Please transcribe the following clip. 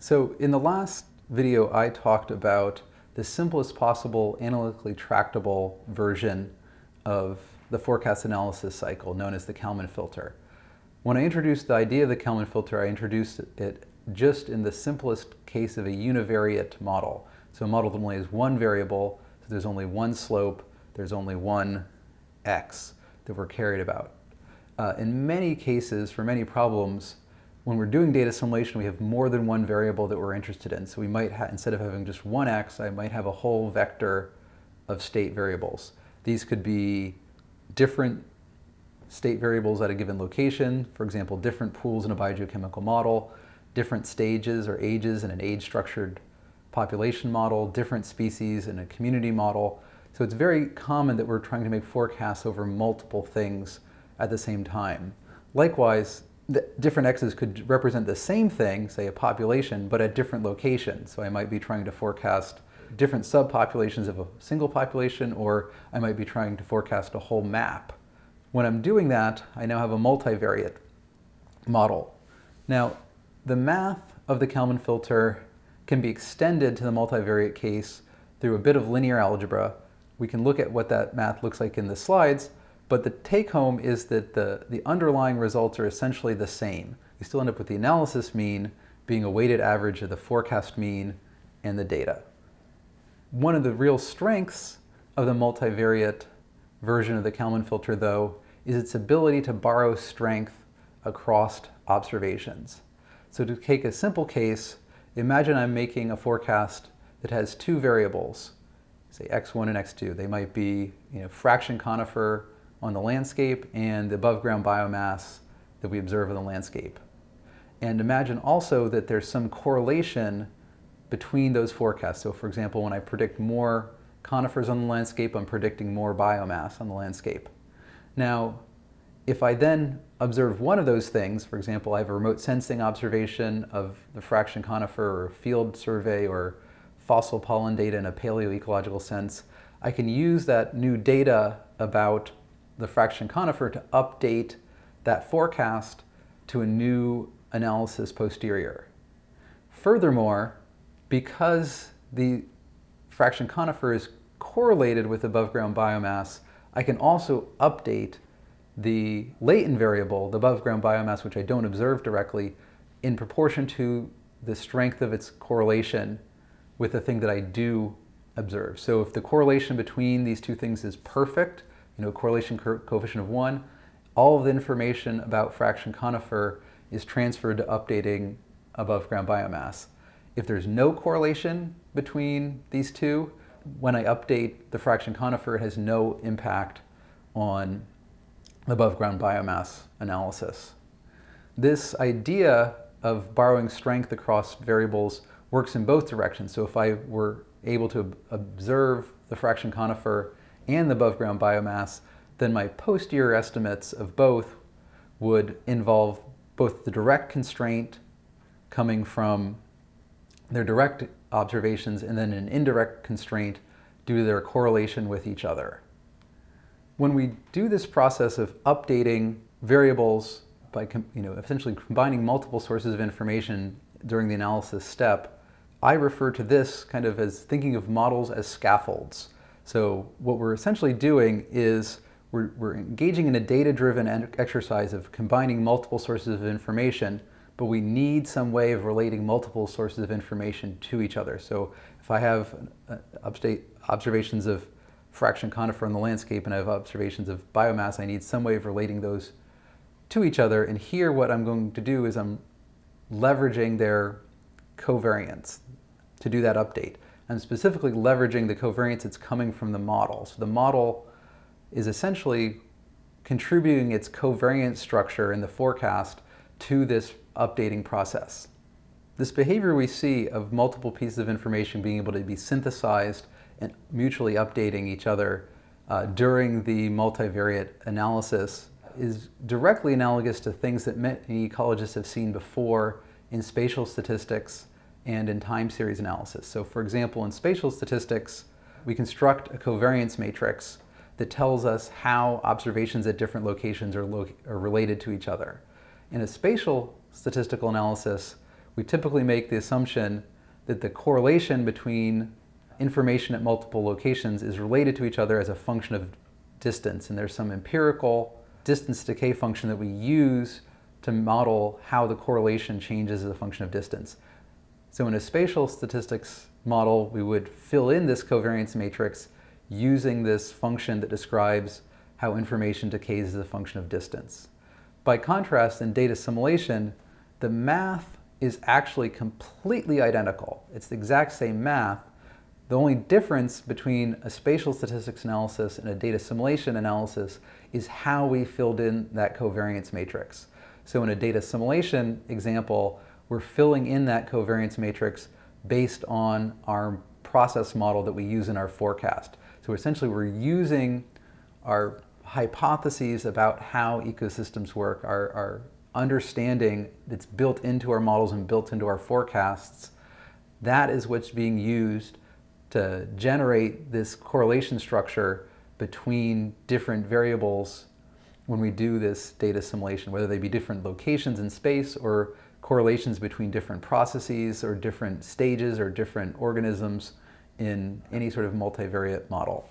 So in the last video, I talked about the simplest possible analytically tractable version of the forecast analysis cycle known as the Kalman filter. When I introduced the idea of the Kalman filter, I introduced it just in the simplest case of a univariate model. So a model that only has one variable, so there's only one slope, there's only one x that we're carried about. Uh, in many cases, for many problems, when we're doing data assimilation, we have more than one variable that we're interested in. So we might, instead of having just one x, I might have a whole vector of state variables. These could be different state variables at a given location, for example, different pools in a biogeochemical model, different stages or ages in an age-structured population model, different species in a community model. So it's very common that we're trying to make forecasts over multiple things at the same time. Likewise, different x's could represent the same thing, say a population, but at different locations. So I might be trying to forecast different subpopulations of a single population, or I might be trying to forecast a whole map. When I'm doing that, I now have a multivariate model. Now, the math of the Kalman filter can be extended to the multivariate case through a bit of linear algebra. We can look at what that math looks like in the slides, but the take home is that the, the underlying results are essentially the same. You still end up with the analysis mean being a weighted average of the forecast mean and the data. One of the real strengths of the multivariate version of the Kalman filter, though, is its ability to borrow strength across observations. So to take a simple case, imagine I'm making a forecast that has two variables, say x1 and x2. They might be you know, fraction conifer on the landscape and the above ground biomass that we observe in the landscape. And imagine also that there's some correlation between those forecasts. So for example, when I predict more conifers on the landscape, I'm predicting more biomass on the landscape. Now, if I then observe one of those things, for example, I have a remote sensing observation of the fraction conifer or field survey or fossil pollen data in a paleoecological sense, I can use that new data about the fraction conifer to update that forecast to a new analysis posterior. Furthermore, because the fraction conifer is correlated with above ground biomass, I can also update the latent variable, the above ground biomass, which I don't observe directly, in proportion to the strength of its correlation with the thing that I do observe. So if the correlation between these two things is perfect, you know, correlation co coefficient of one, all of the information about fraction conifer is transferred to updating above ground biomass. If there's no correlation between these two, when I update the fraction conifer, it has no impact on above ground biomass analysis. This idea of borrowing strength across variables works in both directions. So if I were able to observe the fraction conifer and the above ground biomass, then my posterior estimates of both would involve both the direct constraint coming from their direct observations and then an indirect constraint due to their correlation with each other. When we do this process of updating variables by you know, essentially combining multiple sources of information during the analysis step, I refer to this kind of as thinking of models as scaffolds. So what we're essentially doing is we're, we're engaging in a data-driven exercise of combining multiple sources of information, but we need some way of relating multiple sources of information to each other. So if I have uh, observations of fraction conifer in the landscape and I have observations of biomass, I need some way of relating those to each other. And here what I'm going to do is I'm leveraging their covariance to do that update. I'm specifically leveraging the covariance that's coming from the model. So the model is essentially contributing its covariance structure in the forecast to this updating process. This behavior we see of multiple pieces of information being able to be synthesized and mutually updating each other uh, during the multivariate analysis is directly analogous to things that many ecologists have seen before in spatial statistics and in time series analysis. So for example, in spatial statistics, we construct a covariance matrix that tells us how observations at different locations are, lo are related to each other. In a spatial statistical analysis, we typically make the assumption that the correlation between information at multiple locations is related to each other as a function of distance. And there's some empirical distance decay function that we use to model how the correlation changes as a function of distance. So in a spatial statistics model, we would fill in this covariance matrix using this function that describes how information decays as a function of distance. By contrast, in data assimilation, the math is actually completely identical. It's the exact same math. The only difference between a spatial statistics analysis and a data assimilation analysis is how we filled in that covariance matrix. So in a data assimilation example, we're filling in that covariance matrix based on our process model that we use in our forecast. So essentially we're using our hypotheses about how ecosystems work, our, our understanding that's built into our models and built into our forecasts, that is what's being used to generate this correlation structure between different variables when we do this data assimilation, whether they be different locations in space or correlations between different processes or different stages or different organisms in any sort of multivariate model.